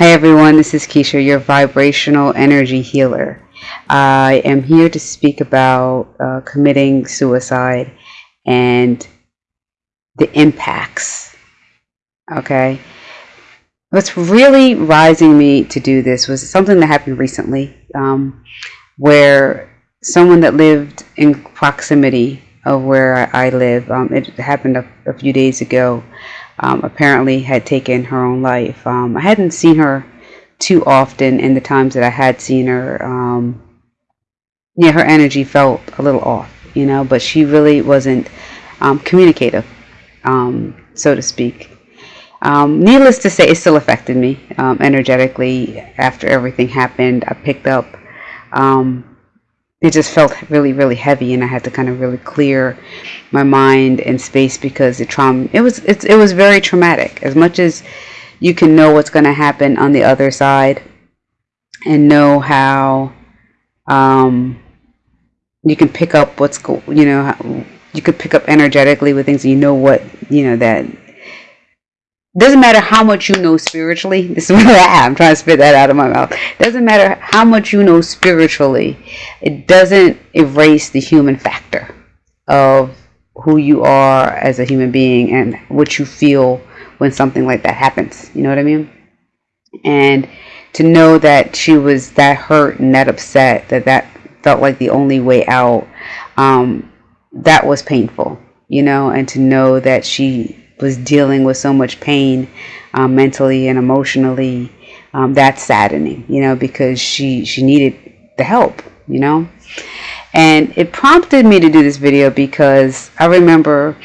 Hi everyone, this is Keisha, your vibrational energy healer. I am here to speak about uh, committing suicide and the impacts. Okay? What's really rising me to do this was something that happened recently um, where someone that lived in proximity of where I live, um, it happened a, a few days ago, um, apparently had taken her own life. Um, I hadn't seen her too often in the times that I had seen her. Um, yeah, her energy felt a little off, you know, but she really wasn't um, communicative, um, so to speak. Um, needless to say, it still affected me energetically after everything happened. I picked up it just felt really really heavy and i had to kind of really clear my mind and space because the trauma it was it, it was very traumatic. As much as you can know what's going to happen on the other side and know how um, you can pick up what's go you know you could pick up energetically with things you know what you know that doesn't matter how much you know spiritually. This is what I am trying to spit that out of my mouth. Doesn't matter how much you know spiritually. It doesn't erase the human factor of who you are as a human being and what you feel when something like that happens. You know what I mean? And to know that she was that hurt and that upset, that that felt like the only way out, um, that was painful. You know, and to know that she was dealing with so much pain um, mentally and emotionally um, that's saddening you know because she she needed the help you know? And it prompted me to do this video because I remember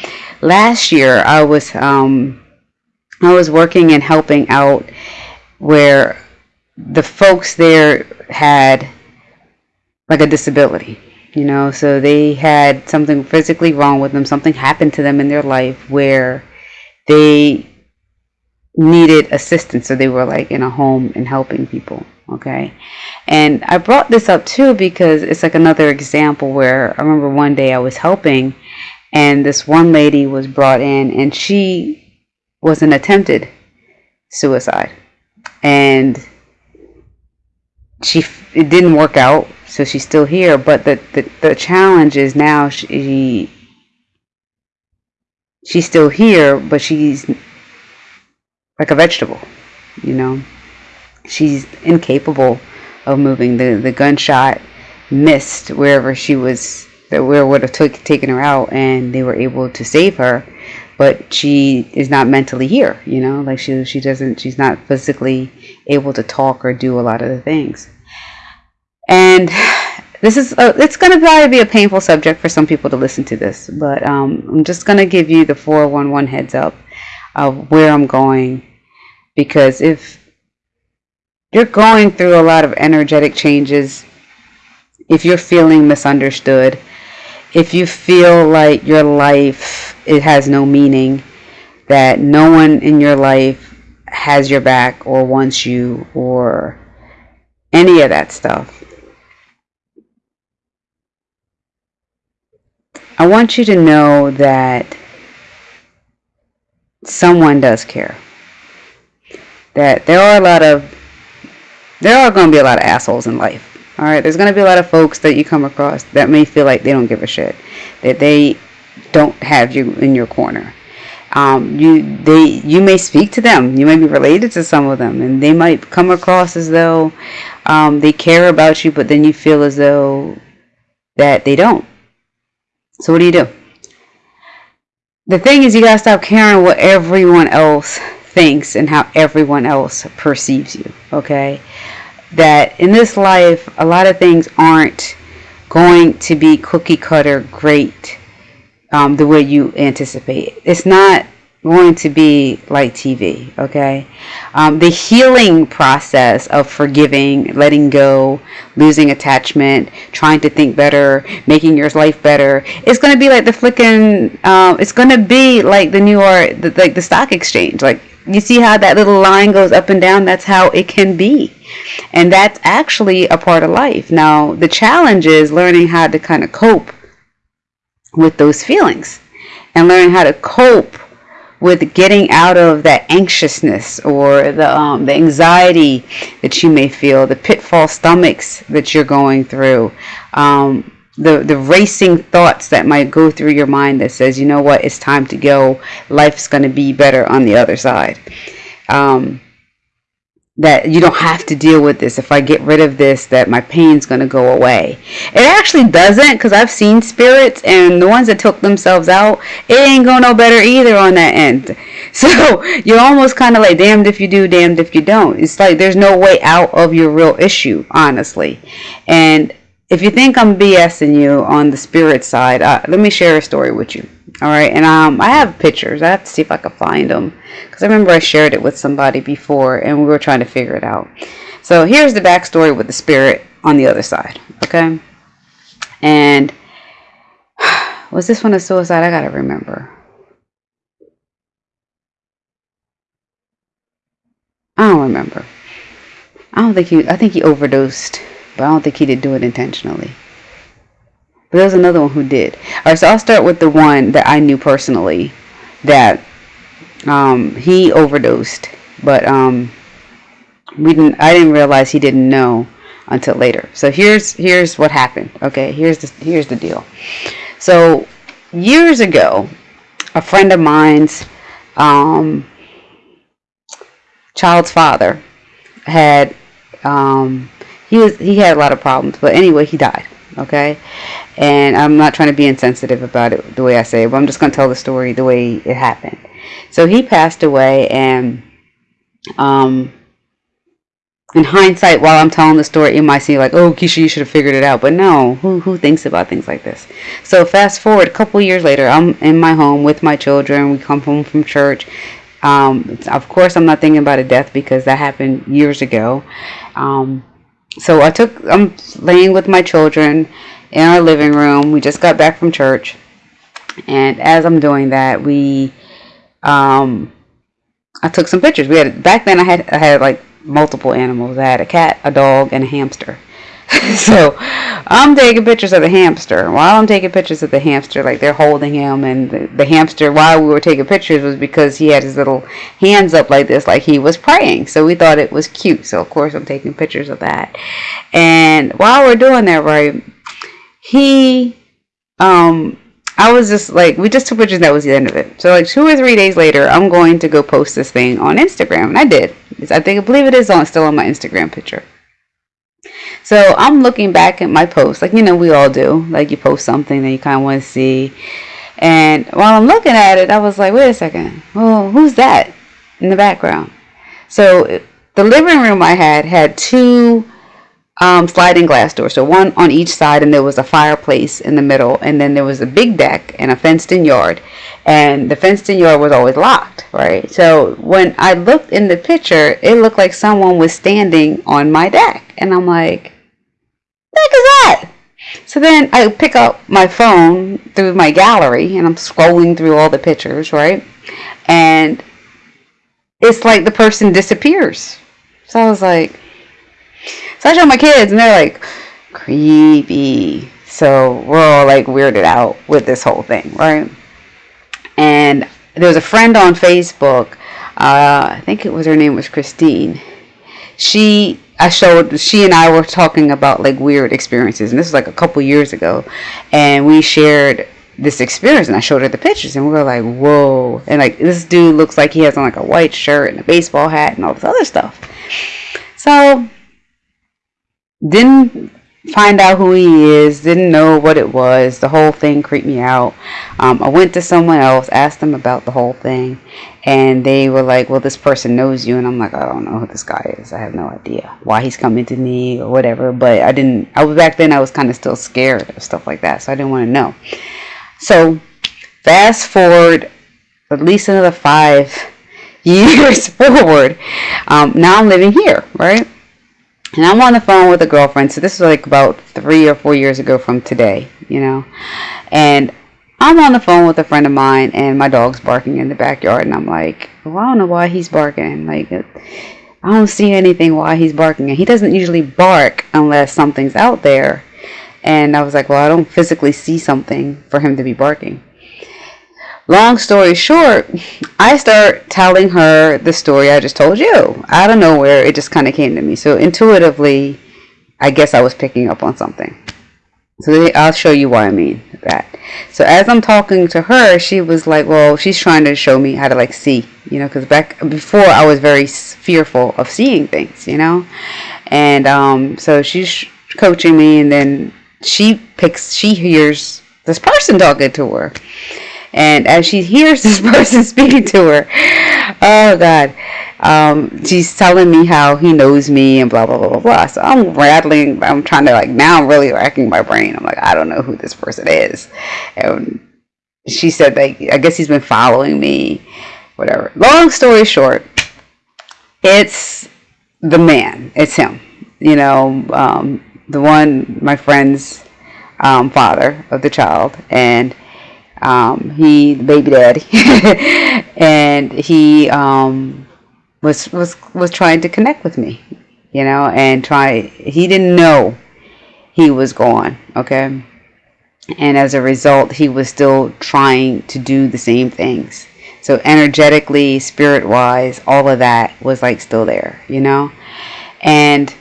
last year I was um, I was working and helping out where the folks there had like a disability you know? So they had something physically wrong with them something happened to them in their life where they needed assistance. So they were like in a home and helping people okay? And i brought this up too because it's like another example where i remember one day i was helping and this one lady was brought in and she was an attempted suicide. And she it didn't work out so she's still here. But the the, the challenge is now she she's still here, but she's like a vegetable, you know. She's incapable of moving. The the gunshot missed wherever she was that where would have took, taken her out and they were able to save her but she is not mentally here you know like she she doesn't she's not physically able to talk or do a lot of the things and this is a, it's going to probably be a painful subject for some people to listen to this, but um, I'm just going to give you the 411 heads up of where I'm going because if you're going through a lot of energetic changes, if you're feeling misunderstood, if you feel like your life it has no meaning, that no one in your life has your back or wants you or any of that stuff I want you to know that someone does care. That there are a lot of, there are going to be a lot of assholes in life. All right, there's going to be a lot of folks that you come across that may feel like they don't give a shit, that they don't have you in your corner. Um, you they you may speak to them, you may be related to some of them, and they might come across as though um, they care about you, but then you feel as though that they don't. So what do you do? The thing is, you gotta stop caring what everyone else thinks and how everyone else perceives you. Okay, that in this life, a lot of things aren't going to be cookie cutter great um, the way you anticipate. It's not going to be like TV, okay? Um, the healing process of forgiving, letting go, losing attachment, trying to think better, making your life better, it's going to be like the flicking, um, it's going to be like the New York, the, like the stock exchange. Like, you see how that little line goes up and down? That's how it can be. And that's actually a part of life. Now, the challenge is learning how to kind of cope with those feelings and learning how to cope with getting out of that anxiousness or the um, the anxiety that you may feel, the pitfall stomachs that you're going through, um, the the racing thoughts that might go through your mind that says, you know what, it's time to go. Life's going to be better on the other side. Um, that you don't have to deal with this. If I get rid of this, that my pain's going to go away. It actually doesn't because I've seen spirits and the ones that took themselves out, it ain't going no better either on that end. So you're almost kind of like damned if you do, damned if you don't. It's like there's no way out of your real issue, honestly. And if you think I'm BSing you on the spirit side, uh, let me share a story with you. All right, and um, I have pictures. I have to see if I can find them because I remember I shared it with somebody before, and we were trying to figure it out. So here's the backstory with the spirit on the other side. Okay, and was this one a suicide? I gotta remember. I don't remember. I don't think he. I think he overdosed, but I don't think he did do it intentionally. But there's another one who did. All right, so I'll start with the one that I knew personally that um, he overdosed, but um, we didn't. I didn't realize he didn't know until later. So here's here's what happened. Okay, here's the here's the deal. So years ago, a friend of mine's um, child's father had um, he was he had a lot of problems, but anyway, he died. Okay, and I'm not trying to be insensitive about it the way I say it, but I'm just going to tell the story the way it happened. So he passed away, and um, in hindsight, while I'm telling the story, it might seem like, oh, Keisha, you should have figured it out. But no, who, who thinks about things like this? So fast forward a couple years later, I'm in my home with my children. We come home from church. Um, of course, I'm not thinking about a death because that happened years ago. Um, so I took, I'm laying with my children in our living room. We just got back from church. And as I'm doing that, we, um, I took some pictures. We had, back then I had, I had like multiple animals. I had a cat, a dog, and a hamster. so I'm taking pictures of the hamster. While I'm taking pictures of the hamster, like they're holding him, and the, the, hamster, while we were taking pictures, was because he had his little hands up like this, like he was praying. So we thought it was cute. So of course I'm taking pictures of that. And while we're doing that, right, he, um, I was just like, we just took pictures. That was the end of it. So like two or three days later, I'm going to go post this thing on Instagram, and I did. I think I believe it is on still on my Instagram picture. So I'm looking back at my post, like you know we all do. Like you post something that you kind of want to see, and while I'm looking at it, I was like, wait a second, well, who's that in the background? So the living room I had had two um, sliding glass doors, so one on each side, and there was a fireplace in the middle, and then there was a big deck and a fenced-in yard, and the fenced-in yard was always locked, right? So when I looked in the picture, it looked like someone was standing on my deck, and I'm like, "What is that?" So then I pick up my phone through my gallery, and I'm scrolling through all the pictures, right? And it's like the person disappears. So I was like show my kids, and they're like, creepy. So we're all like weirded out with this whole thing, right? And there was a friend on Facebook. Uh, I think it was her name was Christine. She I showed she and I were talking about like weird experiences, and this was like a couple years ago, and we shared this experience, and I showed her the pictures, and we were like, "Whoa!" And like this dude looks like he has on like a white shirt and a baseball hat and all this other stuff. So didn't find out who he is, didn't know what it was. The whole thing creeped me out. Um, I went to someone else, asked them about the whole thing, and they were like, Well, this person knows you. And I'm like, I don't know who this guy is. I have no idea why he's coming to me or whatever. But I didn't, I was back then, I was kind of still scared of stuff like that. So I didn't want to know. So fast forward at least another five years forward. Um, now I'm living here, right? And I'm on the phone with a girlfriend. So this was like about three or four years ago from today, you know. And I'm on the phone with a friend of mine, and my dog's barking in the backyard. And I'm like, well, I don't know why he's barking. Like, I don't see anything why he's barking. And he doesn't usually bark unless something's out there. And I was like, well, I don't physically see something for him to be barking. Long story short, I start telling her the story I just told you. Out of nowhere, it just kind of came to me. So intuitively, I guess I was picking up on something. So I'll show you why I mean that. So as I'm talking to her, she was like, well, she's trying to show me how to like see, you know, because back before I was very fearful of seeing things, you know, and um, so she's coaching me, and then she picks, she hears this person talking to her, and as she hears this person speaking to her, oh God, um, she's telling me how he knows me and blah blah blah blah blah. So I'm rattling. I'm trying to like now. I'm really racking my brain. I'm like, I don't know who this person is. And she said like, I guess he's been following me. Whatever. Long story short, it's the man. It's him. You know, um, the one my friend's um, father of the child, and um, he baby daddy, and he um, was was was trying to connect with me, you know, and try. He didn't know he was gone. Okay, and as a result, he was still trying to do the same things. So energetically, spirit wise, all of that was like still there, you know, and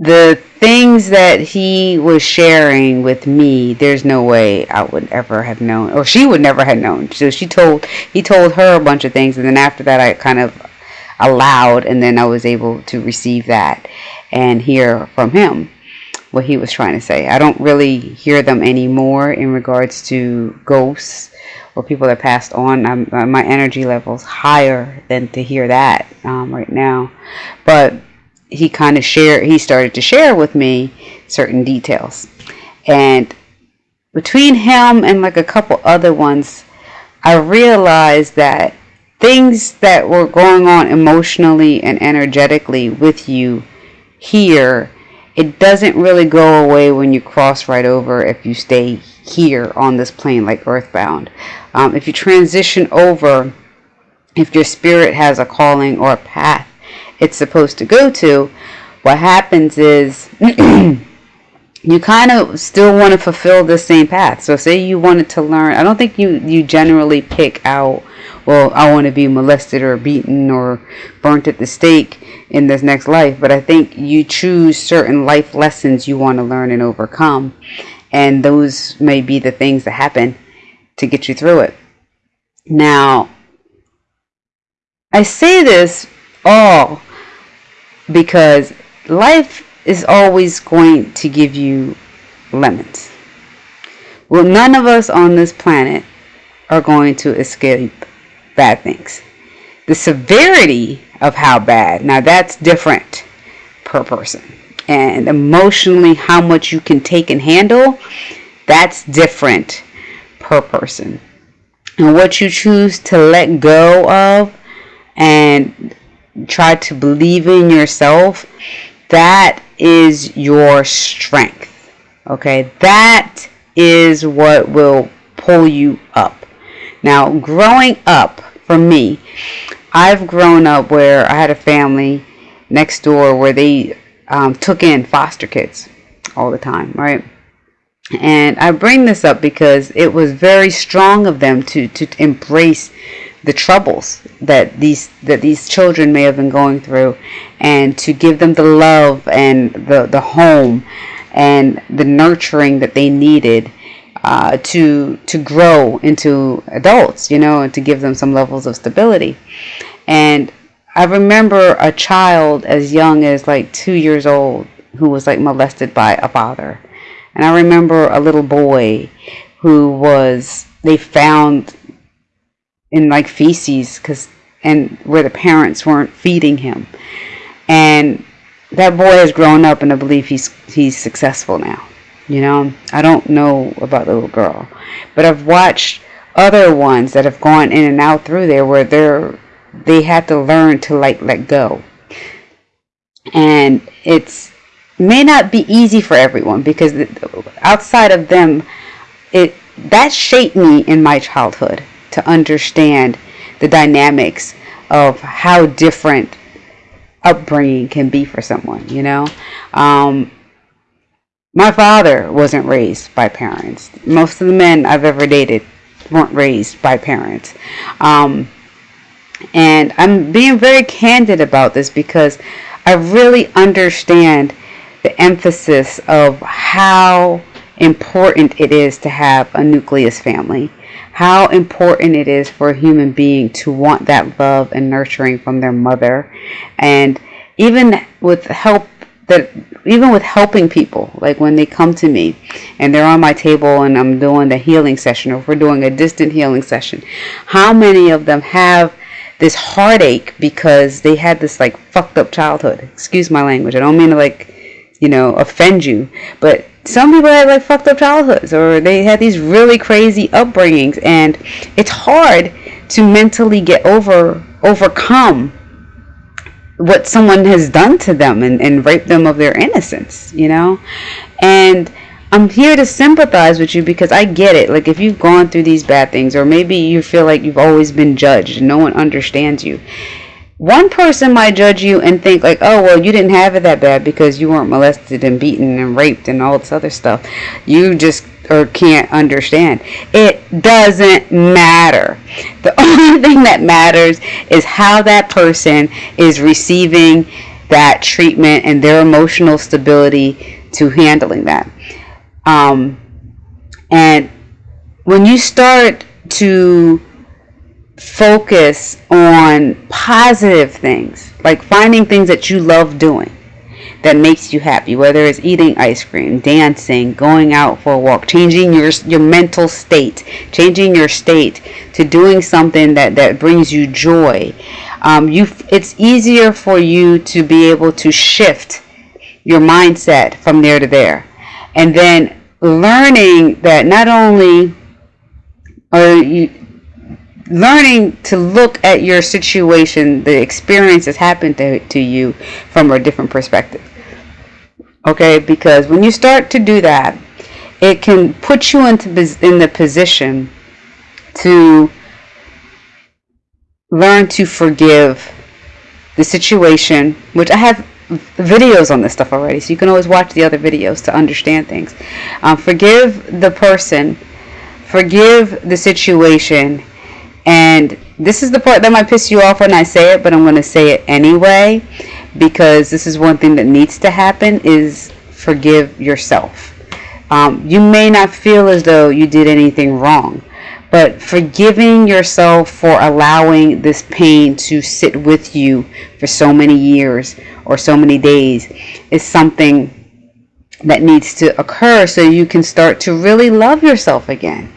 the things that he was sharing with me, there's no way I would ever have known, or she would never have known. So she told, he told her a bunch of things, and then after that, I kind of allowed, and then I was able to receive that and hear from him what he was trying to say. I don't really hear them anymore in regards to ghosts or people that passed on. I'm, uh, my energy level's higher than to hear that um, right now, but he kind of shared, he started to share with me certain details. And between him and like a couple other ones, I realized that things that were going on emotionally and energetically with you here, it doesn't really go away when you cross right over if you stay here on this plane like earthbound. Um, if you transition over, if your spirit has a calling or a path it's supposed to go to, what happens is you kind of still want to fulfill the same path. So say you wanted to learn, I don't think you, you generally pick out, well, I want to be molested or beaten or burnt at the stake in this next life. But I think you choose certain life lessons you want to learn and overcome. And those may be the things that happen to get you through it. Now, I say this all because life is always going to give you lemons. Well, none of us on this planet are going to escape bad things. The severity of how bad, now that's different per person. And emotionally, how much you can take and handle, that's different per person. And what you choose to let go of and try to believe in yourself, that is your strength. Okay, that is what will pull you up. Now, growing up for me, I've grown up where I had a family next door where they um, took in foster kids all the time, right? And I bring this up because it was very strong of them to, to embrace the troubles that these that these children may have been going through and to give them the love and the the home and the nurturing that they needed uh, to to grow into adults you know and to give them some levels of stability. And I remember a child as young as like two years old who was like molested by a father. And I remember a little boy who was they found in like feces because and where the parents weren't feeding him. And that boy has grown up and I believe he's he's successful now you know? I don't know about the little girl but I've watched other ones that have gone in and out through there where they're they had to learn to like let go. And it's may not be easy for everyone because outside of them it that shaped me in my childhood to understand the dynamics of how different upbringing can be for someone, you know? Um, my father wasn't raised by parents. Most of the men I've ever dated weren't raised by parents. Um, and I'm being very candid about this because I really understand the emphasis of how important it is to have a nucleus family. How important it is for a human being to want that love and nurturing from their mother. And even with help that even with helping people, like when they come to me and they're on my table and I'm doing the healing session or if we're doing a distant healing session, how many of them have this heartache because they had this like fucked up childhood. Excuse my language. I don't mean to like, you know, offend you, but some people had like fucked up childhoods or they had these really crazy upbringings and it's hard to mentally get over overcome what someone has done to them and, and rape them of their innocence, you know? And I'm here to sympathize with you because I get it. Like if you've gone through these bad things or maybe you feel like you've always been judged and no one understands you. One person might judge you and think like, "Oh, well, you didn't have it that bad because you weren't molested and beaten and raped and all this other stuff. You just or can't understand. It doesn't matter. The only thing that matters is how that person is receiving that treatment and their emotional stability to handling that. Um, and when you start to focus on positive things, like finding things that you love doing that makes you happy, whether it's eating ice cream, dancing, going out for a walk, changing your your mental state, changing your state to doing something that that brings you joy. Um, you, it's easier for you to be able to shift your mindset from there to there, and then learning that not only are you learning to look at your situation, the experience that's happened to, to you from a different perspective. Okay, because when you start to do that, it can put you into in the position to learn to forgive the situation, which I have videos on this stuff already, so you can always watch the other videos to understand things. Um, forgive the person, forgive the situation, and this is the part that might piss you off when I say it, but I'm going to say it anyway because this is one thing that needs to happen is forgive yourself. Um, you may not feel as though you did anything wrong, but forgiving yourself for allowing this pain to sit with you for so many years or so many days is something that needs to occur so you can start to really love yourself again.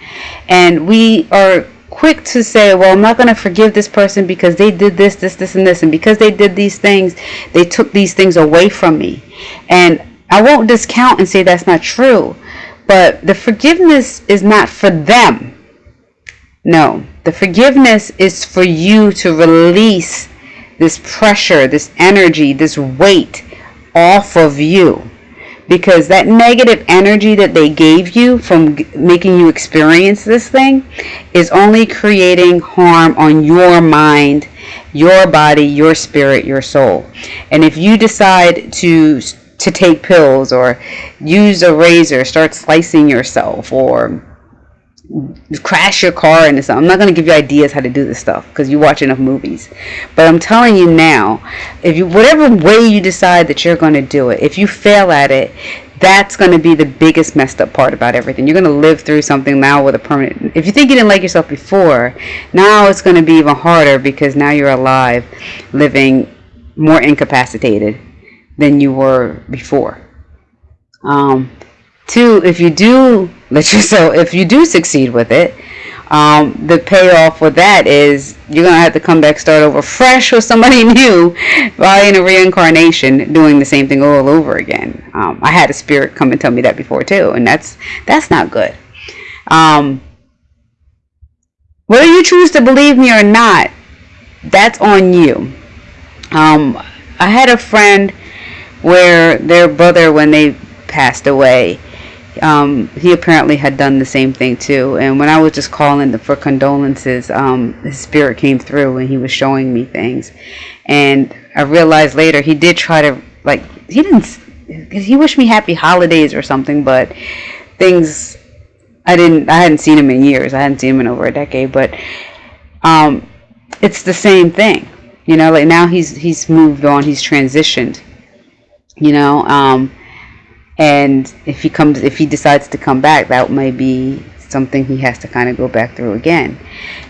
And we are quick to say, well, I'm not going to forgive this person because they did this, this, this, and this. And because they did these things, they took these things away from me. And I won't discount and say that's not true. But the forgiveness is not for them. No, the forgiveness is for you to release this pressure, this energy, this weight off of you. Because that negative energy that they gave you from making you experience this thing is only creating harm on your mind, your body, your spirit, your soul. And if you decide to to take pills or use a razor, start slicing yourself or crash your car into something. I'm not going to give you ideas how to do this stuff because you watch enough movies. But I'm telling you now, if you whatever way you decide that you're going to do it, if you fail at it, that's going to be the biggest messed up part about everything. You're going to live through something now with a permanent. If you think you didn't like yourself before, now it's going to be even harder because now you're alive, living more incapacitated than you were before. Um, two, if you do let yourself, if you do succeed with it, um, the payoff for that is you're gonna have to come back, start over fresh with somebody new, while in a reincarnation, doing the same thing all over again. Um, I had a spirit come and tell me that before too, and that's that's not good. Um, whether you choose to believe me or not, that's on you. Um, I had a friend where their brother, when they passed away, um, he apparently had done the same thing too. And when I was just calling for condolences, um, his spirit came through and he was showing me things. And I realized later he did try to like he didn't he wished me happy holidays or something, but things I didn't I hadn't seen him in years. I hadn't seen him in over a decade, but um, it's the same thing. You know, like now he's he's moved on, he's transitioned. You know, um, and if he comes if he decides to come back, that may be something he has to kind of go back through again.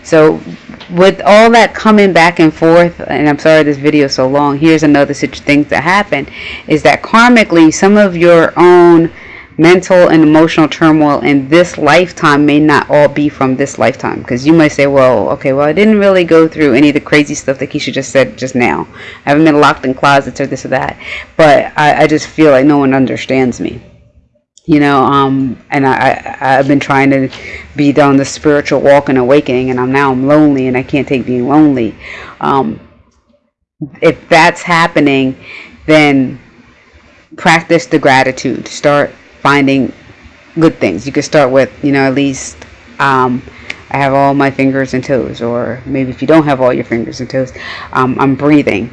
So with all that coming back and forth, and I'm sorry this video is so long, here's another such thing that happened, is that karmically some of your own mental and emotional turmoil in this lifetime may not all be from this lifetime. Because you might say well okay well I didn't really go through any of the crazy stuff that Keisha just said just now. I haven't been locked in closets or this or that. But I, I just feel like no one understands me. You know um and I, I i've been trying to be on the spiritual walk and awakening and i'm now i'm lonely and i can't take being lonely. Um if that's happening then practice the gratitude. Start finding good things you could start with you know at least um I have all my fingers and toes, or maybe if you don't have all your fingers and toes, um, I'm breathing,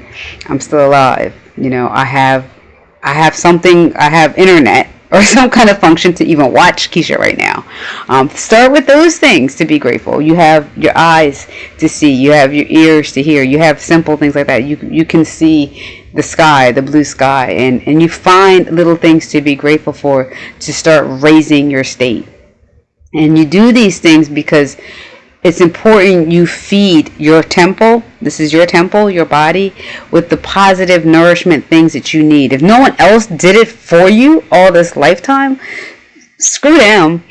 I'm still alive. You know, I have, I have something, I have internet, or some kind of function to even watch Keisha right now. Um, start with those things to be grateful. You have your eyes to see. You have your ears to hear. You have simple things like that. You you can see the sky, the blue sky, and and you find little things to be grateful for to start raising your state. And you do these things because it's important you feed your temple. This is your temple your body with the positive nourishment things that you need. If no one else did it for you all this lifetime screw them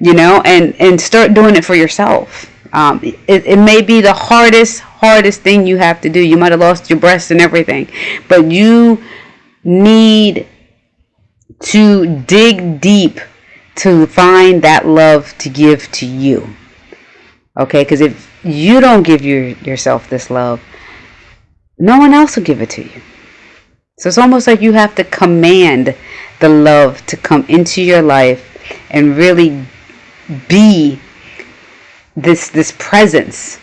you know and and start doing it for yourself um, it, it may be the hardest hardest thing you have to do. You might have lost your breast and everything. But you need to dig deep to find that love to give to you. Okay, because if you don't give your, yourself this love, no one else will give it to you. So it's almost like you have to command the love to come into your life and really be this this presence.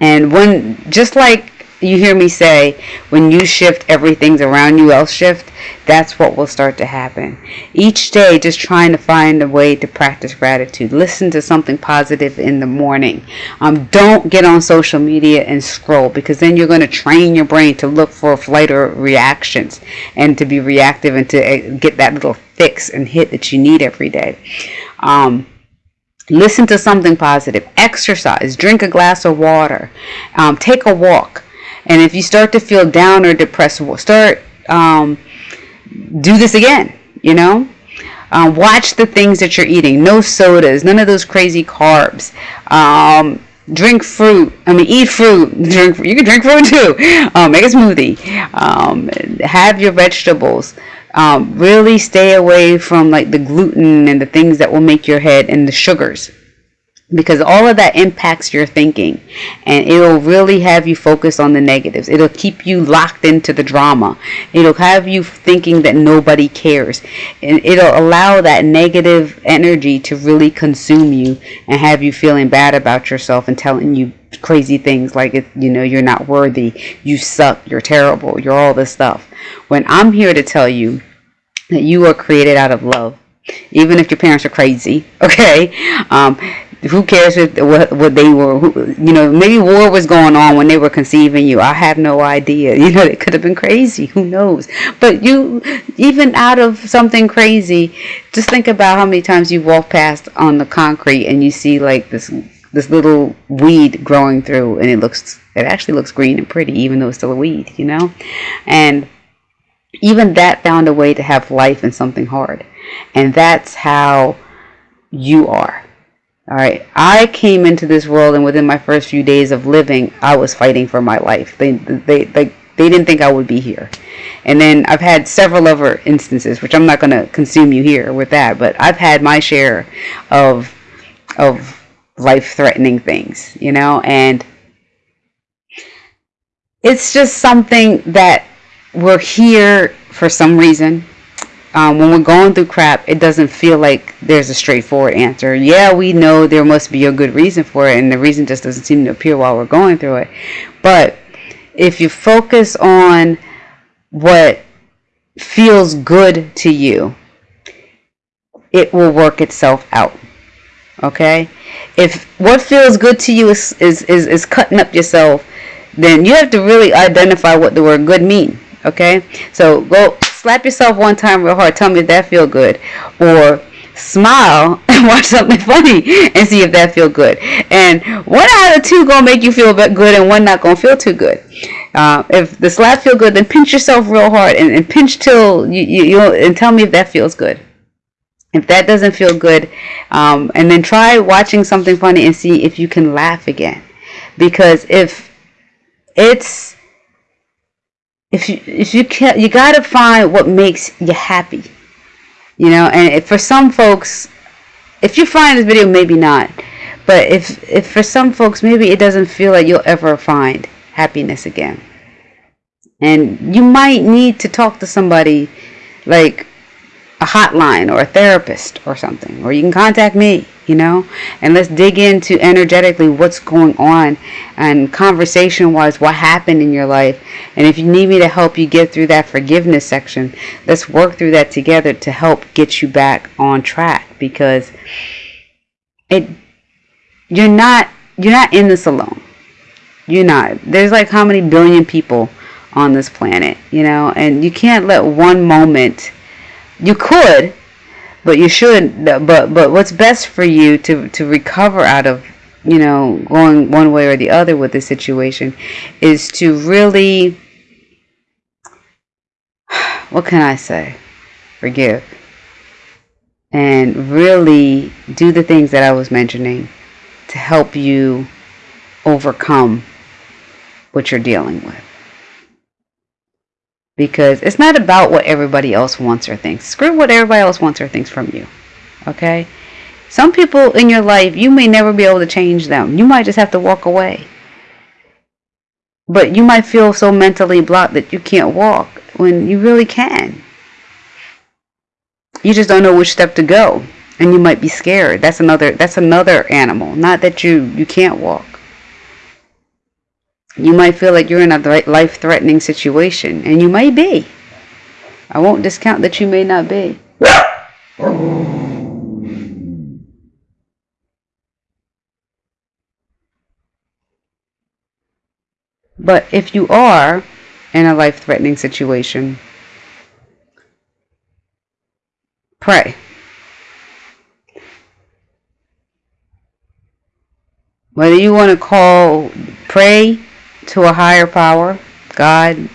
And when just like you hear me say, when you shift, everything's around you else shift. That's what will start to happen. Each day, just trying to find a way to practice gratitude. Listen to something positive in the morning. Um, don't get on social media and scroll because then you're going to train your brain to look for flight or reactions and to be reactive and to uh, get that little fix and hit that you need every day. Um, listen to something positive exercise drink a glass of water um, take a walk and if you start to feel down or depressed, start um, do this again. You know, um, watch the things that you're eating. No sodas, none of those crazy carbs. Um, drink fruit. I mean, eat fruit. Drink. You can drink fruit too. Um, make a smoothie. Um, have your vegetables. Um, really stay away from like the gluten and the things that will make your head and the sugars. Because all of that impacts your thinking and it'll really have you focus on the negatives. It'll keep you locked into the drama. It'll have you thinking that nobody cares. And it'll allow that negative energy to really consume you and have you feeling bad about yourself and telling you crazy things like you know you're not worthy you suck you're terrible you're all this stuff. When i'm here to tell you that you are created out of love even if your parents are crazy okay? Um, who cares if, what what they were who, you know maybe war was going on when they were conceiving you. I have no idea. You know it could have been crazy. Who knows? But you even out of something crazy just think about how many times you walk past on the concrete and you see like this this little weed growing through and it looks it actually looks green and pretty even though it's still a weed you know? And even that found a way to have life in something hard and that's how you are all right. I came into this world, and within my first few days of living, I was fighting for my life. They, they, they, they didn't think I would be here. And then I've had several other instances, which I'm not going to consume you here with that, but I've had my share of, of life-threatening things, you know, and it's just something that we're here for some reason um, when we're going through crap, it doesn't feel like there's a straightforward answer. Yeah, we know there must be a good reason for it, and the reason just doesn't seem to appear while we're going through it. But if you focus on what feels good to you, it will work itself out. Okay? If what feels good to you is, is, is, is cutting up yourself, then you have to really identify what the word good mean. Okay? So go slap yourself one time real hard. Tell me if that feel good. Or smile and watch something funny and see if that feel good. And one out of two gonna make you feel good, and one not gonna feel too good. Uh, if the slap feel good, then pinch yourself real hard and, and pinch till you, you, you and tell me if that feels good. If that doesn't feel good, um, and then try watching something funny and see if you can laugh again. Because if it's if you if you can you gotta find what makes you happy you know and for some folks if you find this video maybe not but if if for some folks maybe it doesn't feel like you'll ever find happiness again. And you might need to talk to somebody like a hotline or a therapist or something or you can contact me you know? And let's dig into energetically what's going on and conversation wise what happened in your life. And if you need me to help you get through that forgiveness section let's work through that together to help get you back on track because it you're not you're not in this alone. You're not. There's like how many billion people on this planet you know? And you can't let one moment you could but you should but but what's best for you to to recover out of you know going one way or the other with the situation is to really what can i say? Forgive. And really do the things that i was mentioning to help you overcome what you're dealing with because it's not about what everybody else wants or thinks. Screw what everybody else wants or thinks from you. Okay? Some people in your life, you may never be able to change them. You might just have to walk away. But you might feel so mentally blocked that you can't walk when you really can. You just don't know which step to go and you might be scared. That's another that's another animal. Not that you you can't walk. You might feel like you're in a life threatening situation, and you may be. I won't discount that you may not be. But if you are in a life threatening situation, pray. Whether you want to call, pray to a higher power, God,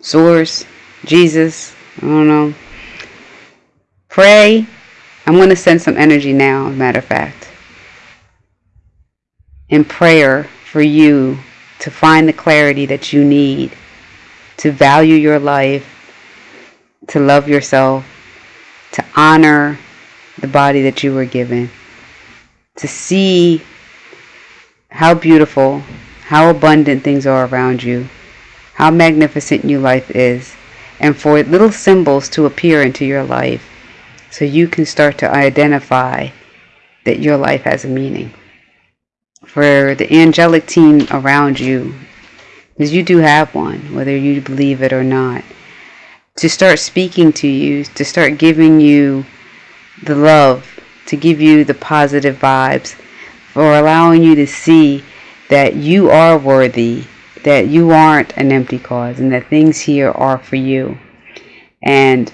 Source, Jesus, I don't know. Pray. I'm going to send some energy now, matter of fact. In prayer for you to find the clarity that you need to value your life, to love yourself, to honor the body that you were given, to see how beautiful how abundant things are around you, how magnificent your life is, and for little symbols to appear into your life so you can start to identify that your life has a meaning. For the angelic team around you, because you do have one, whether you believe it or not, to start speaking to you, to start giving you the love, to give you the positive vibes, for allowing you to see that you are worthy, that you aren't an empty cause, and that things here are for you. And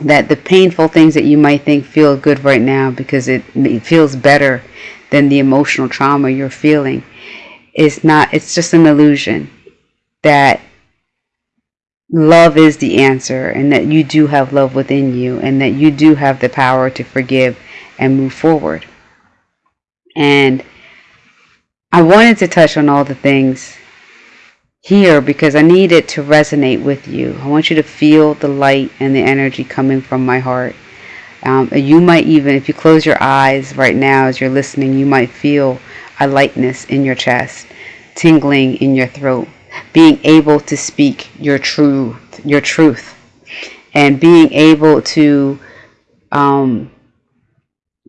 that the painful things that you might think feel good right now because it, it feels better than the emotional trauma you're feeling is not, it's just an illusion. That love is the answer and that you do have love within you and that you do have the power to forgive and move forward. And I wanted to touch on all the things here because I need it to resonate with you. I want you to feel the light and the energy coming from my heart. Um, you might even, if you close your eyes right now as you're listening, you might feel a lightness in your chest, tingling in your throat, being able to speak your truth, your truth, and being able to um,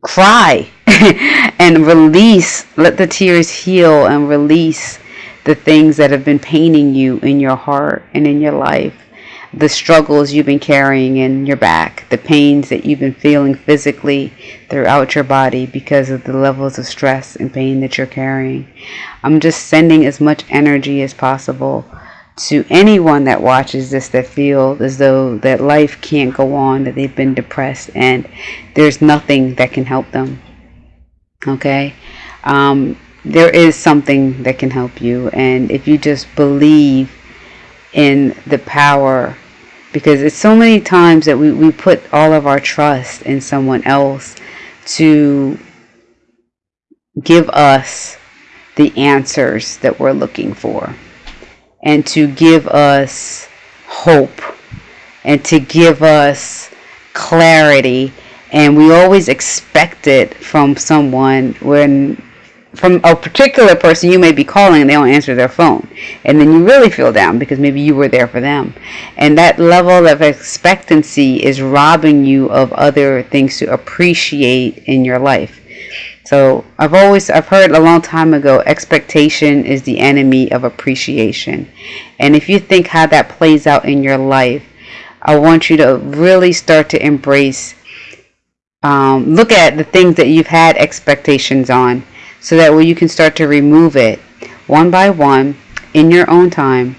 cry and release, let the tears heal and release the things that have been paining you in your heart and in your life. the struggles you've been carrying in your back, the pains that you've been feeling physically throughout your body because of the levels of stress and pain that you're carrying. I'm just sending as much energy as possible to anyone that watches this that feels as though that life can't go on, that they've been depressed and there's nothing that can help them. Okay? Um, there is something that can help you, and if you just believe in the power because it's so many times that we, we put all of our trust in someone else to give us the answers that we're looking for and to give us hope and to give us clarity and we always expect it from someone when from a particular person you may be calling and they don't answer their phone. And then you really feel down because maybe you were there for them. And that level of expectancy is robbing you of other things to appreciate in your life. So i've always i've heard a long time ago expectation is the enemy of appreciation. And if you think how that plays out in your life i want you to really start to embrace um, look at the things that you've had expectations on so that way you can start to remove it one by one in your own time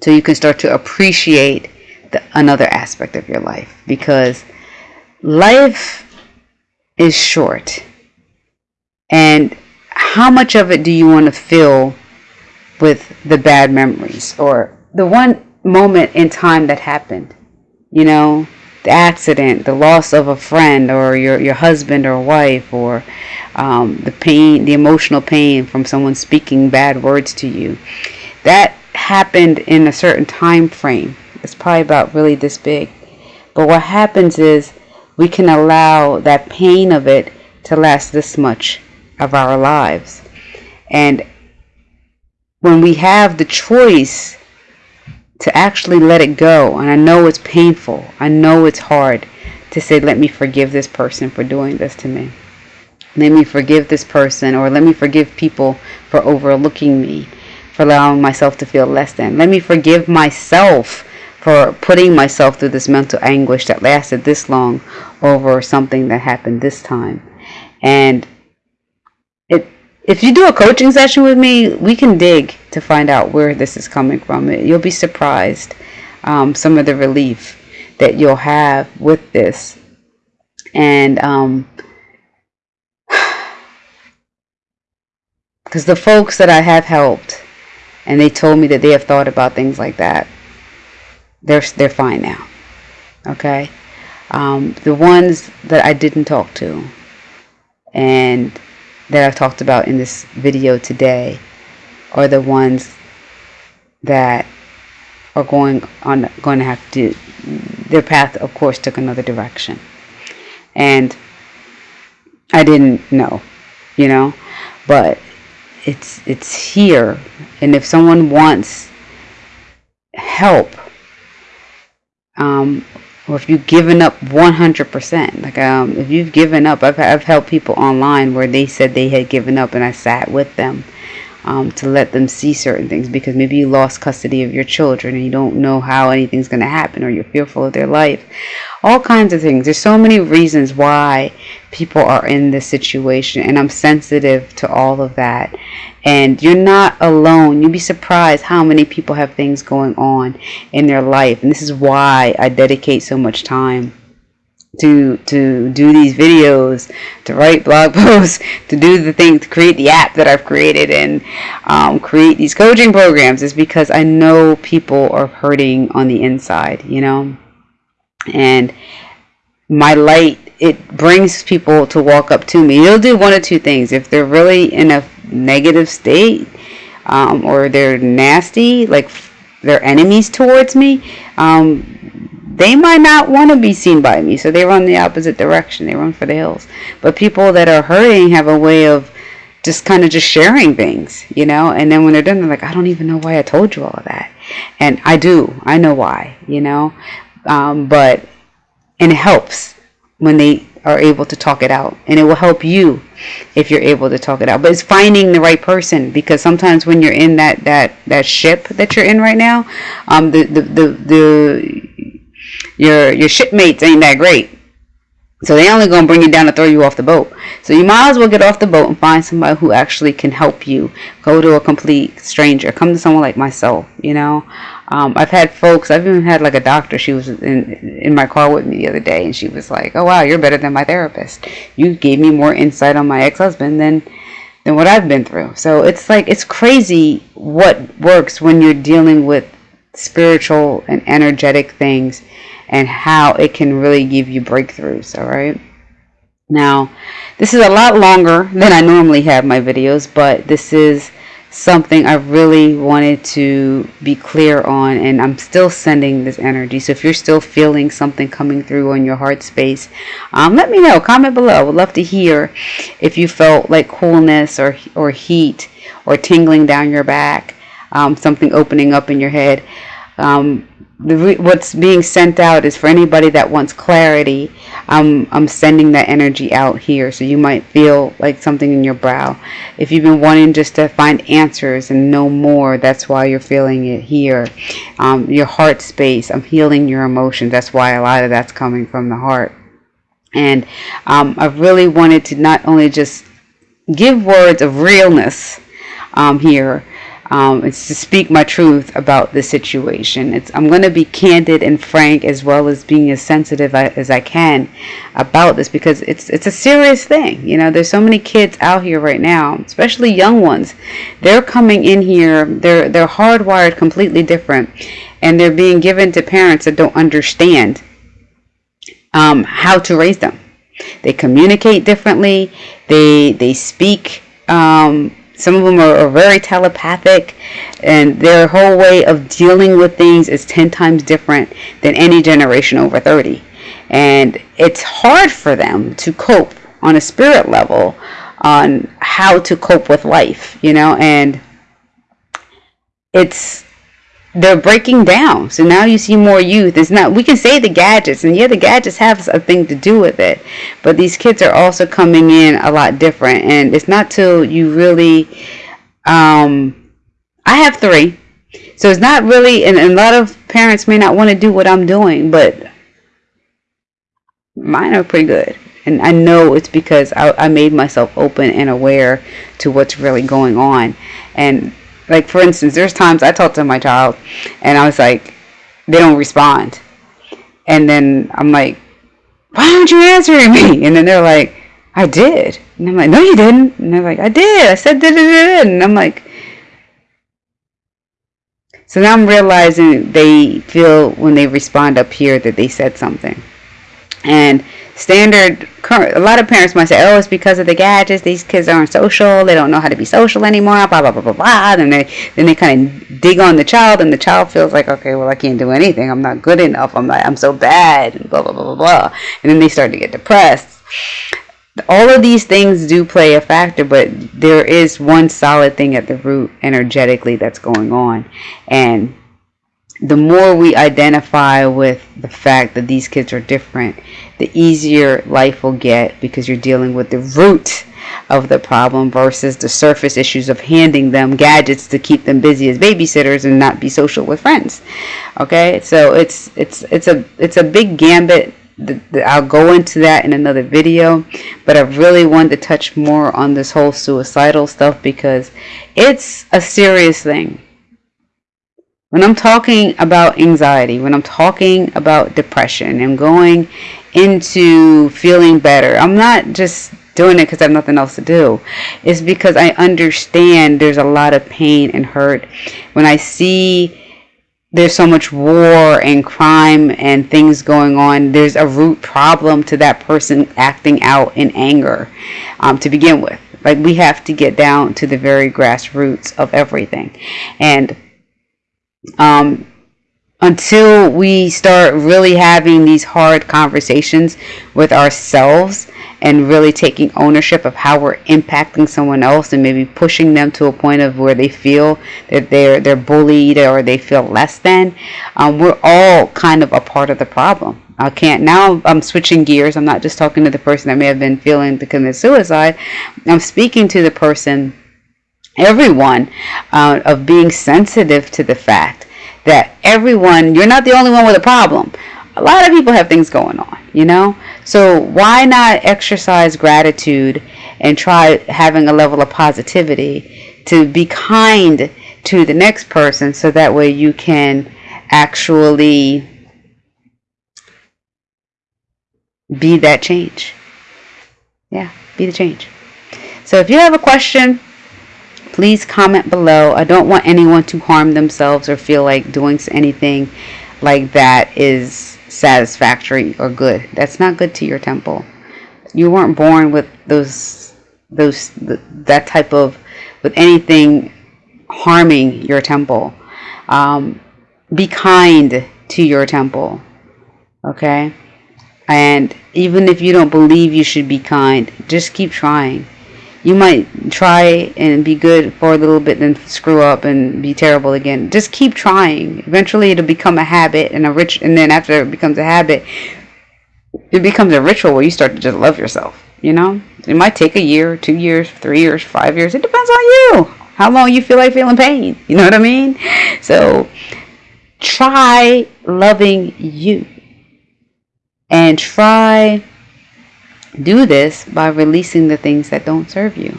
so you can start to appreciate the, another aspect of your life. Because life is short. And how much of it do you want to fill with the bad memories or the one moment in time that happened you know the accident, the loss of a friend or your, your husband or wife, or um, the pain, the emotional pain from someone speaking bad words to you. That happened in a certain time frame. It's probably about really this big. But what happens is we can allow that pain of it to last this much of our lives. And when we have the choice to actually let it go. And I know it's painful. I know it's hard to say, let me forgive this person for doing this to me. Let me forgive this person, or let me forgive people for overlooking me, for allowing myself to feel less than. Let me forgive myself for putting myself through this mental anguish that lasted this long over something that happened this time. And if you do a coaching session with me, we can dig to find out where this is coming from. You'll be surprised um, some of the relief that you'll have with this. And um, because the folks that I have helped, and they told me that they have thought about things like that, they're they're fine now. Okay, um, the ones that I didn't talk to, and that I've talked about in this video today are the ones that are going on going to have to their path of course took another direction. And I didn't know you know? But it's it's here. And if someone wants help um, or if you've given up 100%, like um, if you've given up, I've, I've helped people online where they said they had given up and I sat with them um, to let them see certain things because maybe you lost custody of your children and you don't know how anything's going to happen or you're fearful of their life. All kinds of things. There's so many reasons why people are in this situation and I'm sensitive to all of that. And you're not alone. You'd be surprised how many people have things going on in their life. And this is why I dedicate so much time to to do these videos, to write blog posts, to do the thing, to create the app that I've created, and um, create these coaching programs is because I know people are hurting on the inside, you know, and my light it brings people to walk up to me. It'll do one or two things if they're really in a negative state um, or they're nasty, like they're enemies towards me. Um, they might not want to be seen by me, so they run the opposite direction. They run for the hills. But people that are hurting have a way of just kind of just sharing things, you know. And then when they're done, they're like, I don't even know why I told you all of that. And I do. I know why, you know. Um, but and it helps when they are able to talk it out and it will help you if you're able to talk it out but it's finding the right person because sometimes when you're in that that that ship that you're in right now um the the the, the your your shipmates ain't that great so they only gonna bring you down to throw you off the boat. So you might as well get off the boat and find somebody who actually can help you. Go to a complete stranger. Come to someone like myself. You know, um, I've had folks. I've even had like a doctor. She was in in my car with me the other day, and she was like, "Oh wow, you're better than my therapist. You gave me more insight on my ex-husband than." than what I've been through. So it's like it's crazy what works when you're dealing with spiritual and energetic things and how it can really give you breakthroughs, all right? Now, this is a lot longer than I normally have my videos, but this is something I really wanted to be clear on and I'm still sending this energy. So if you're still feeling something coming through on your heart space um, let me know. Comment below. I would love to hear if you felt like coolness or or heat or tingling down your back um, something opening up in your head um, what's being sent out is for anybody that wants clarity. I'm I'm sending that energy out here, so you might feel like something in your brow. If you've been wanting just to find answers and know more, that's why you're feeling it here. Um, your heart space. I'm healing your emotions. That's why a lot of that's coming from the heart. And um, I really wanted to not only just give words of realness um, here um, it's to speak my truth about the situation. It's, I'm going to be candid and frank as well as being as sensitive as I can about this because it's it's a serious thing. You know, there's so many kids out here right now, especially young ones. They're coming in here. They're they're hardwired completely different, and they're being given to parents that don't understand um, how to raise them. They communicate differently. They they speak. Um, some of them are, are, very telepathic, and their whole way of dealing with things is 10 times different than any generation over 30. And it's hard for them to cope on a spirit level on how to cope with life, you know, and it's they're breaking down. So now you see more youth. It's not we can say the gadgets, and yeah, the gadgets have a thing to do with it. But these kids are also coming in a lot different, and it's not till you really. Um, I have three, so it's not really, and, and a lot of parents may not want to do what I'm doing, but mine are pretty good. And I know it's because I, I made myself open and aware to what's really going on. And like for instance, there's times I talk to my child and I was like, they don't respond. And then I'm like, why aren't you answering me? And then they're like, I did. And I'm like, no, you didn't. And they're like, I did. I said, did, did, And I'm like, so now I'm realizing they feel when they respond up here that they said something. And standard a lot of parents might say oh it's because of the gadgets these kids aren't social they don't know how to be social anymore blah blah blah blah blah. And they then they kind of dig on the child and the child feels like okay well i can't do anything. I'm not good enough. I'm like i'm so bad and blah blah blah blah blah. And then they start to get depressed. All of these things do play a factor but there is one solid thing at the root energetically that's going on. And the more we identify with the fact that these kids are different, the easier life will get because you're dealing with the root of the problem versus the surface issues of handing them gadgets to keep them busy as babysitters and not be social with friends. Okay, so it's it's it's a it's a big gambit. I'll go into that in another video, but I really wanted to touch more on this whole suicidal stuff because it's a serious thing when I'm talking about anxiety, when I'm talking about depression, I'm going into feeling better. I'm not just doing it because I have nothing else to do. It's because I understand there's a lot of pain and hurt. When I see there's so much war and crime and things going on, there's a root problem to that person acting out in anger um, to begin with. Like we have to get down to the very grassroots of everything. And um, until we start really having these hard conversations with ourselves and really taking ownership of how we're impacting someone else and maybe pushing them to a point of where they feel that they're they're bullied or they feel less than um, we're all kind of a part of the problem. I can't now I'm switching gears. I'm not just talking to the person that may have been feeling to commit suicide. I'm speaking to the person everyone uh, of being sensitive to the fact that everyone you're not the only one with a problem a lot of people have things going on, you know? So why not exercise gratitude and try having a level of positivity to be kind to the next person so that way you can actually be that change. Yeah, be the change. So if you have a question, please comment below. I don't want anyone to harm themselves or feel like doing anything like that is satisfactory or good. That's not good to your temple. You weren't born with those those that type of with anything harming your temple. Um, be kind to your temple. Okay? And even if you don't believe you should be kind, just keep trying you might try and be good for a little bit then screw up and be terrible again. Just keep trying. Eventually it'll become a habit and a rich and then after it becomes a habit it becomes a ritual where you start to just love yourself you know? It might take a year two years three years five years. It depends on you. How long you feel like feeling pain. You know what i mean? So try loving you. And try do this by releasing the things that don't serve you.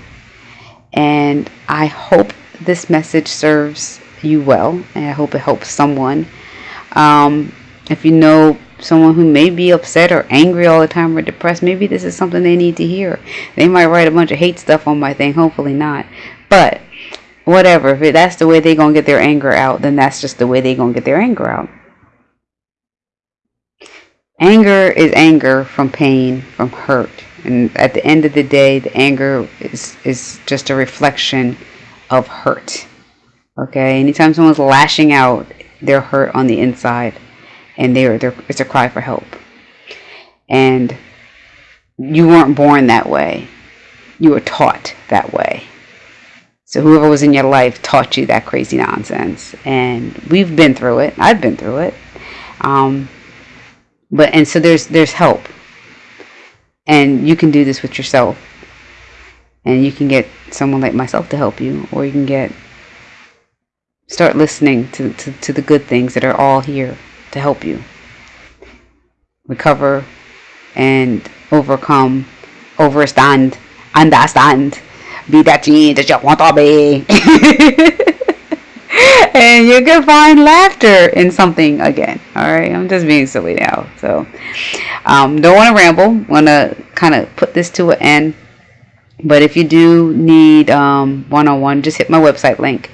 And I hope this message serves you well, and I hope it helps someone. Um, if you know someone who may be upset or angry all the time or depressed, maybe this is something they need to hear. They might write a bunch of hate stuff on my thing, hopefully not. But whatever, if that's the way they're going to get their anger out, then that's just the way they're going to get their anger out. Anger is anger from pain, from hurt. And at the end of the day, the anger is, is just a reflection of hurt. Okay? Anytime someone's lashing out, they're hurt on the inside. And they're, they're, it's a cry for help. And you weren't born that way. You were taught that way. So whoever was in your life taught you that crazy nonsense. And we've been through it. I've been through it. Um, but and so there's there's help. And you can do this with yourself. And you can get someone like myself to help you or you can get start listening to, to, to the good things that are all here to help you recover and overcome overstand understand. Be that change that you want to be and you can find laughter in something again. All right, I'm just being silly now. So, um, don't want to ramble. Want to kind of put this to an end. But if you do need um, one-on-one, just hit my website link,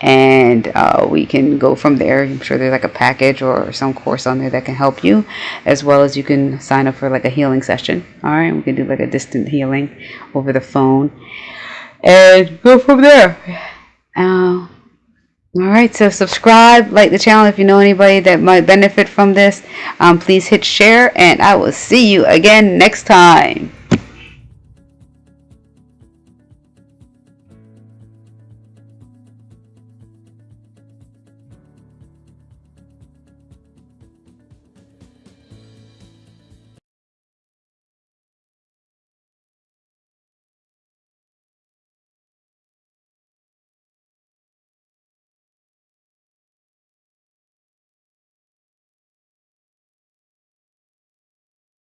and uh, we can go from there. I'm sure there's like a package or some course on there that can help you, as well as you can sign up for like a healing session. All right, we can do like a distant healing over the phone, and go from there. Uh, all right, so subscribe, like the channel if you know anybody that might benefit from this. Um, please hit share, and I will see you again next time.